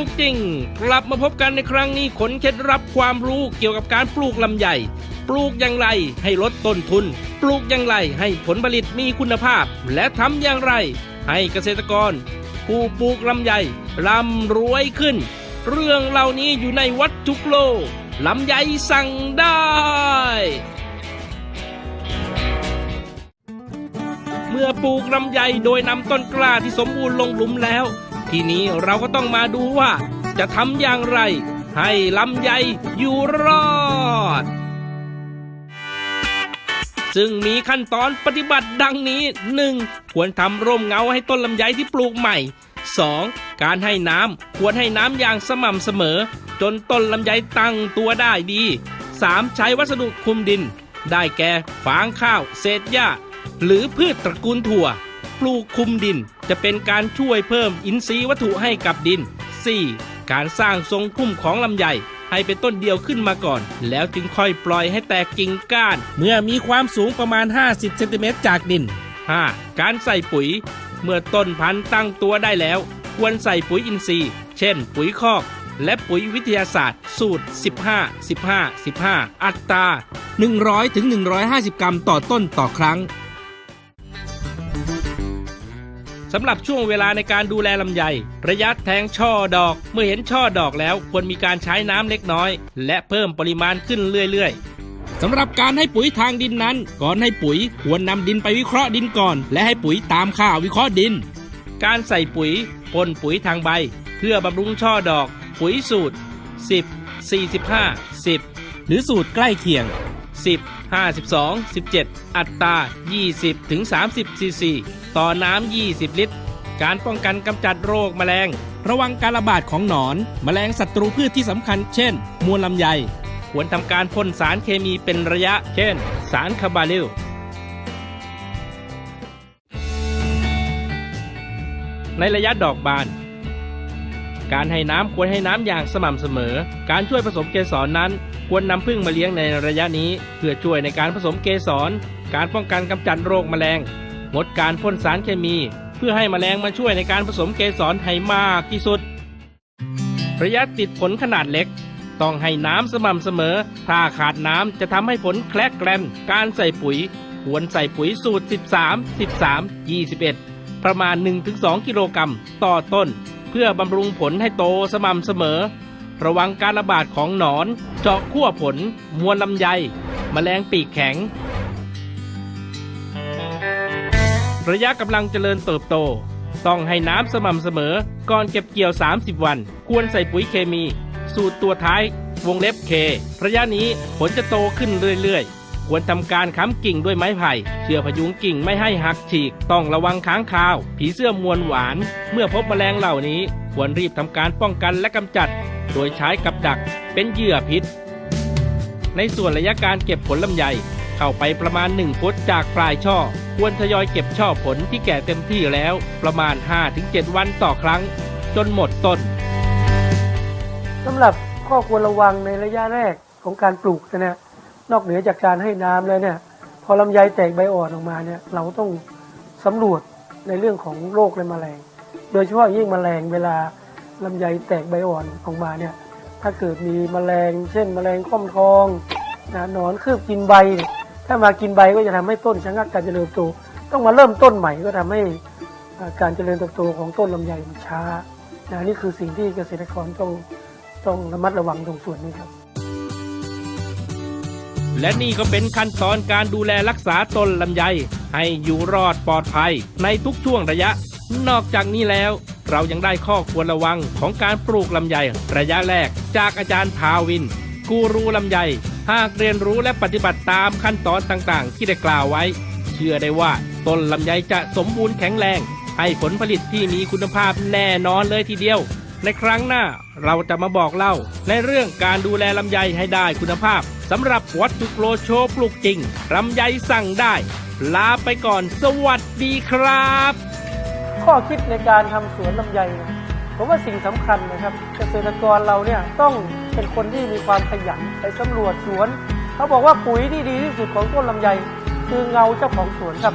ลูกจริง กลับมาพบกันในครั้งนี้ขนเคล็ดลับความรู้เกี่ยวกับการปลูกลำไยปลูกอย่างไรให้ลดต้นทุน ปลูกอย่างไรให้ผลผลิตมีคุณภาพ และทำอย่างไร ให้เกษตรกร ผู้ปลูกลำไยร่ำรวยขึ้น เรื่องเหล่านี้อยู่ในวัตถุโลกลำไยสั่งได้เมื่อปลูกลำไยโดยนำต้นกล้าที่สมบูรณ์ลงหลุมแล้ว ทีนี้เราก็ต้องมาดูว่า จะทำอย่างไร ให้ลำไยอยู่รอด ซึ่งมีขั้นตอนปฏิบัติดังนี้ 1. ควรทำร่มเงาให้ต้นลำไยที่ปลูกใหม่ 2. การให้น้ำควรให้น้ำอย่างสม่ำเสมอ จนต้นลำไยตั้งตัวได้ดี 3. ใช้วัสดุคุมดิน ได้แก่ฟางข้าว เศษหญ้า หรือพืชตระกูลถั่ว ปลูกคลุมดิน จะเป็นการช่วยเพิ่มอินทรีย์วัตถุให้กับดิน 4. การสร้างทรงพุ่มของลำไยให้เป็นต้นเดียวขึ้นมาก่อน แล้วจึงค่อยปล่อยให้แตกกิ่งก้าน เมื่อมีความสูงประมาณ 50เซนติเมตรจากดิน 5. การใส่ปุ๋ย เมื่อต้นพันธุ์ตั้งตัวได้แล้ว ควรใส่ปุ๋ยอินทรีย์ เช่น ปุ๋ยคอก และปุ๋ยวิทยาศาสตร์ สูตร 15 15 15 อัตรา 100ถึง150 กรัมต่อต้นต่อครั้ง สำหรับช่วงเวลาในการดูแลลำไย ระยะแทงช่อดอก เมื่อเห็นช่อดอกแล้วควรมีการใช้น้ำเล็กน้อย และเพิ่มปริมาณขึ้นเรื่อยๆสำหรับการให้ปุ๋ยทางดินนั้น ก่อนให้ปุ๋ยควรนำดินไปวิเคราะห์ดินก่อน และให้ปุ๋ยตามค่าวิเคราะห์ดิน การใส่ปุ๋ยพ่นปุ๋ยทางใบ เพื่อบำรุงช่อดอก ปุ๋ยสูตร 10 45 10 หรือสูตรใกล้เคียง 10 52 17 อัตรา 20 ถึง 30 ซีซี ต่อน้ำ 20 ลิตร การป้องกันกำจัดโรคแมลง ระวังการระบาดของหนอน แมลงศัตรูพืชที่สำคัญ เช่น มวลลำไย ควรทำการพ่นสารเคมีเป็นระยะ เช่น สารคาบาลิลในระยะดอกบาน การให้น้ำควรให้น้ำอย่างสม่ำเสมอ การช่วยผสมเกสรนั้น ควรนำพึ่งมาเลี้ยงในระยะนี้ เพื่อช่วยในการผสมเกสร การป้องกันกำจัดโรคแมลงงดการพ่นสารเคมี เพื่อให้แมลงมาช่วยในการผสมเกสรให้มากที่สุด ระยะติดผลขนาดเล็ก ต้องให้น้ำสม่ำเสมอ ถ้าขาดน้ำจะทำให้ผลแคลกแกลนการใส่ปุ๋ย ควรใส่ปุ๋ยสูตร 13 13 21 ประมาณ 1-2 กิโลกรัมต่อต้น เพื่อบำรุงผลให้โตสม่ำเสมอ ระวังการระบาดของหนอน เจาะขั้วผล มวลลำไยแมลงปีกแข็ง ระยะกำลังเจริญเติบโต ต้องให้น้ำสม่ำเสมอ ก่อนเก็บเกี่ยว 30 วัน ควรใส่ปุ๋ยเคมี สูตรตัวท้าย วงเล็บเค ระยะนี้ผลจะโตขึ้นเรื่อยๆ ควรทำการค้ำกิ่งด้วยไม้ไผ่ เชื่อพยุงกิ่งไม่ให้หักฉีก ต้องระวังค้างคาว ผีเสื้อมวลหวาน เมื่อพบแมลงเหล่านี้ ควรรีบทำการป้องกันและกำจัด โดยใช้กับดักเป็นเหยื่อพิษ ในส่วนระยะการเก็บผลลำไยเข้าไปประมาณ 1 ฟุตจากปลายช่อ ควรทยอยเก็บช่อผลที่แก่เต็มที่แล้วประมาณ 5-7 วันต่อครั้ง จนหมดต้นสำหรับข้อควรระวังในระยะแรกของการปลูกนะเนี่ยนอกเหนือจากการให้น้ำแล้วเนี่ย พอลำไยแตกใบอ่อนออกมาเนี่ยเราต้องสำรวจในเรื่องของโรคและแมลง โดยเฉพาะยิ่งแมลงเวลา ลำไยแตกใบอ่อนออกมาเนี่ยถ้าเกิดมีแมลง เช่นแมลงข้อมทองนะหนอนคืบกินใบ ถ้ามากินใบก็จะทำให้ต้นชะงักการเจริญเติบโตต้องมาเริ่มต้นใหม่ก็ทำให้อ่การเจริญเติบโตของต้นลำไยมันช้านะนี่คือสิ่งที่เกษตรกรต้องต้องระมัดระวังตรงส่วนนี้ครับ และนี่ก็เป็นขั้นตอนการดูแลรักษาต้นลำไย ให้อยู่รอดปลอดภัยในทุกช่วงระยะ นอกจากนี้แล้ว เรายังได้ข้อควรระวังของการปลูกลำไยระยะแรก จากอาจารย์ภาวิน กูรูลำไย หากเรียนรู้และปฏิบัติตามขั้นตอนต่างๆ ที่ได้กล่าวไว้ เชื่อได้ว่าต้นลำไยจะสมบูรณ์แข็งแรง ให้ผลผลิตที่มีคุณภาพแน่นอนเลยทีเดียว ในครั้งหน้าเราจะมาบอกเล่า ในเรื่องการดูแลลำไยให้ได้คุณภาพสำหรับวัตถุโกรโชปลูกจริงลำไยสั่งได้ ลาไปก่อนสวัสดีครับ ข้อคิดในการทำสวนลำไยเนี่ยผมว่าสิ่งสำคัญนะครับ เกษตรกรเราเนี่ยต้องเป็นคนที่มีความขยันไปสำรวจสวน เขาบอกว่าปุ๋ยที่ดีที่สุดของต้นลำไย คือเงาเจ้าของสวนครับ